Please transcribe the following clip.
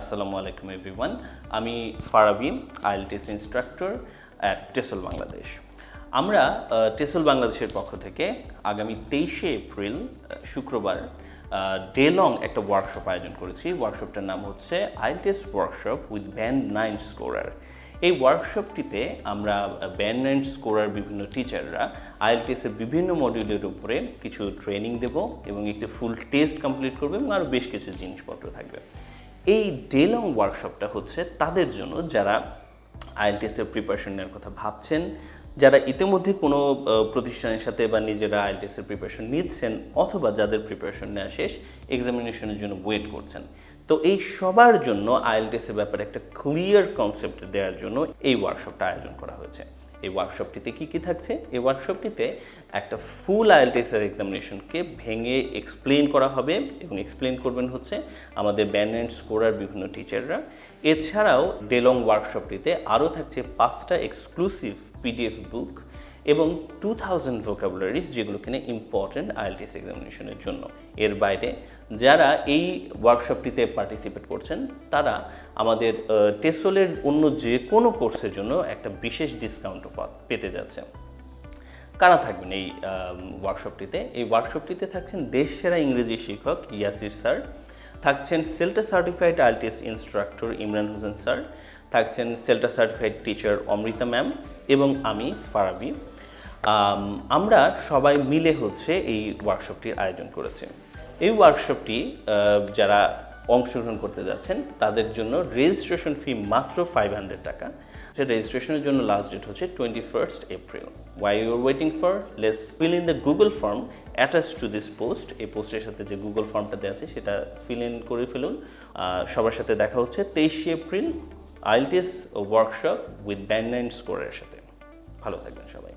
আসসালামু আলাইকুম এভরিওয়ান আমি Farabi IELTS instructor at TESOL Bangladesh আমরা টেসল বাংলাদেশের পক্ষ থেকে আগামী তেইশে এপ্রিল শুক্রবার ডে লং একটা ওয়ার্কশপ আয়োজন করেছি। ওয়ার্কশপটার নাম হচ্ছে IELTS workshop with band nine scorer এই ওয়ার্কশপটিতে আমরা ব্যান্ড নাইন স্কোরার বিভিন্ন টিচাররা আইএলটিএসের বিভিন্ন মডিউলের উপরে কিছু ট্রেনিং দেব এবং একটি ফুল টেস্ট কমপ্লিট করবে এবং আরও বেশ কিছু জিনিসপত্র থাকবে। এই ডে লং ওয়ার্কশপটা হচ্ছে তাদের জন্য যারা আইএলটিএসের প্রিপারেশন নেওয়ার কথা ভাবছেন, যারা ইতিমধ্যে কোনো প্রতিষ্ঠানের সাথে বা নিজেরা আইএলটিএসের প্রিপারেশন নিচ্ছেন অথবা যাদের প্রিপারেশন নেওয়া শেষ এক্সামিনেশনের জন্য ওয়েট করছেন। তো এই সবার জন্য আইএলটিএসের ব্যাপারে একটা ক্লিয়ার কনসেপ্ট দেওয়ার জন্য এই ওয়ার্কশপটা আয়োজন করা হয়েছে। এই ওয়ার্কশপটিতে কি কি থাকছে? এই ওয়ার্কশপটিতে একটা ফুল আইএলটিএসের এক্সামিনেশনকে ভেঙে এক্সপ্লেন করা হবে এবং এক্সপ্লেন করবেন হচ্ছে আমাদের ব্যান্ড অ্যান্ড স্কোরার বিভিন্ন টিচাররা এছাড়াও ডেলং ওয়ার্কশপটিতে আরও থাকছে পাঁচটা এক্সক্লুসিভ পিডিএফ বুক এবং টু থাউজেন্ড ভোকাবুলারিজ যেগুলো কিনে ইম্পর্ট্যান্ট আইএলটিএস এক্সামিনেশনের জন্য। এর বাইরে যারা এই ওয়ার্কশপটিতে পার্টিসিপেট করছেন, তারা আমাদের টেসোলের অন্য যে কোনো কোর্সের জন্য একটা বিশেষ ডিসকাউন্টও পেতে যাচ্ছে কারা থাকবেন এই ওয়ার্কশপটিতে এই ওয়ার্কশপটিতে থাকছেন দেশ সেরা ইংরেজি শিক্ষক ইয়াসির স্যার, থাকছেন CELTA certified IELTS instructor Imran Hossain sir, থাকছেন CELTA certified teacher Amrita ma'am এবং আমি, ফারাবি। আমরা সবাই মিলে হচ্ছে এই ওয়ার্কশপটির আয়োজন করেছি। এই ওয়ার্কশপটি যারা অংশগ্রহণ করতে যাচ্ছেন, তাদের জন্য রেজিস্ট্রেশন ফি মাত্র ফাইভ হান্ড্রেড টাকা। সে রেজিস্ট্রেশনের জন্য লাস্ট ডেট হচ্ছে twenty first April why you're waiting for let's fill in the Google form attach to this post এই পোস্টের সাথে যে গুগল ফর্মটা দেওয়া আছে, সেটা ফিল ইন করে ফেলুন। সবার সাথে দেখা হচ্ছে তেইশে April IELTS workshop with band nine স্কোরের সাথে। ভালো থাকবেন সবাই।